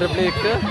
República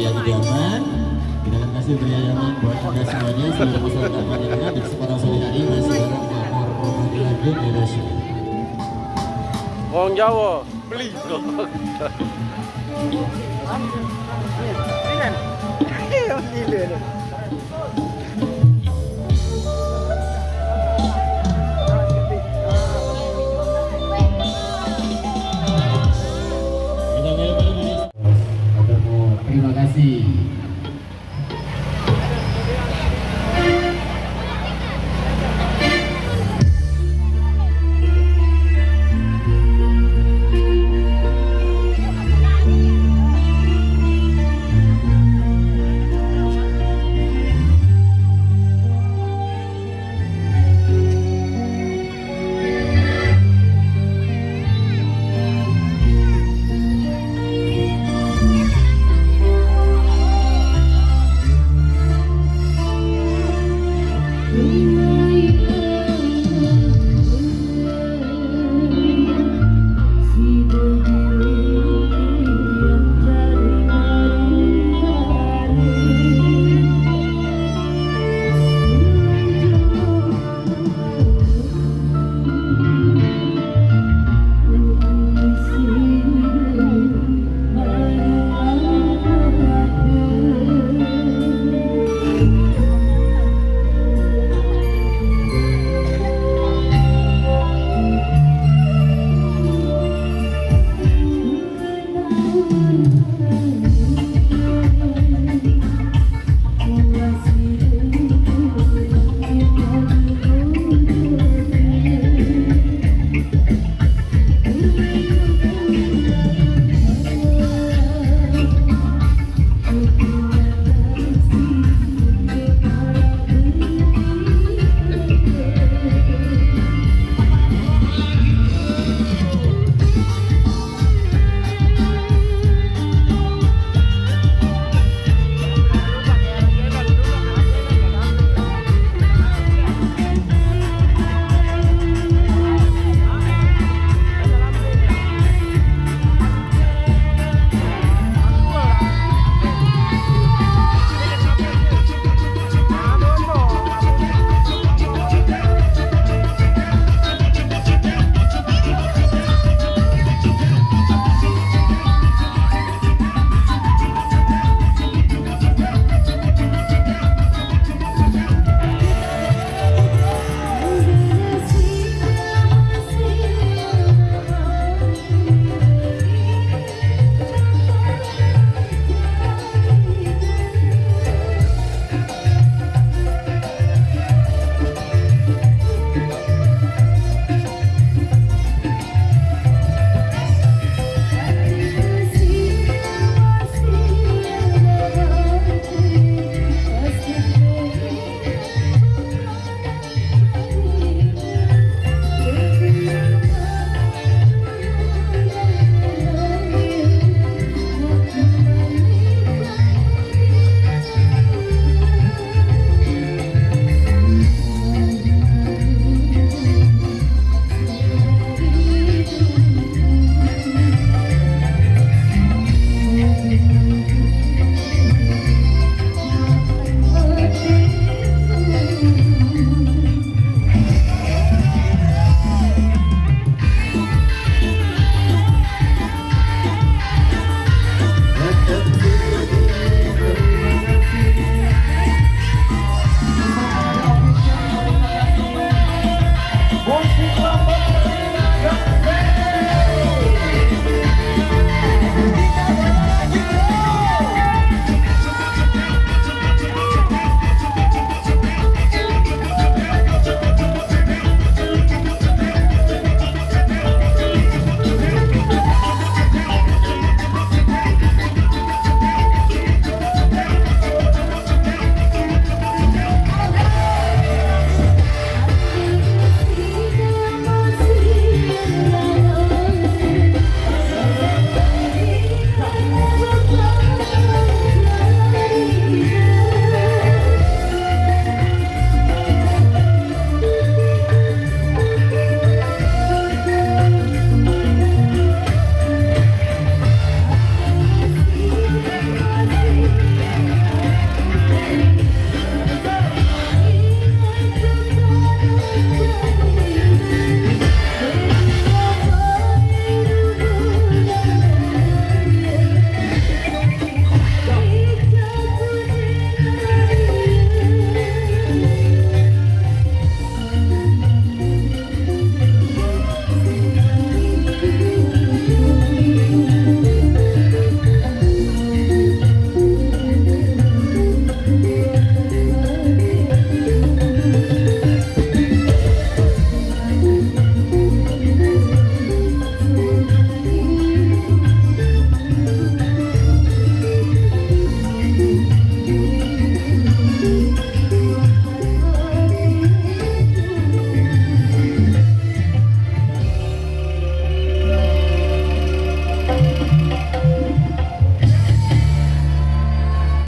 pria idaman. Kita akan kasih pria idaman buat anda semuanya seluruh masyarakat Madinah di kesempatan sore hari masih bareng Makmur Muhammadiyah Indonesia. Wong Jawa, beli kok. Brasil. Mm-hmm.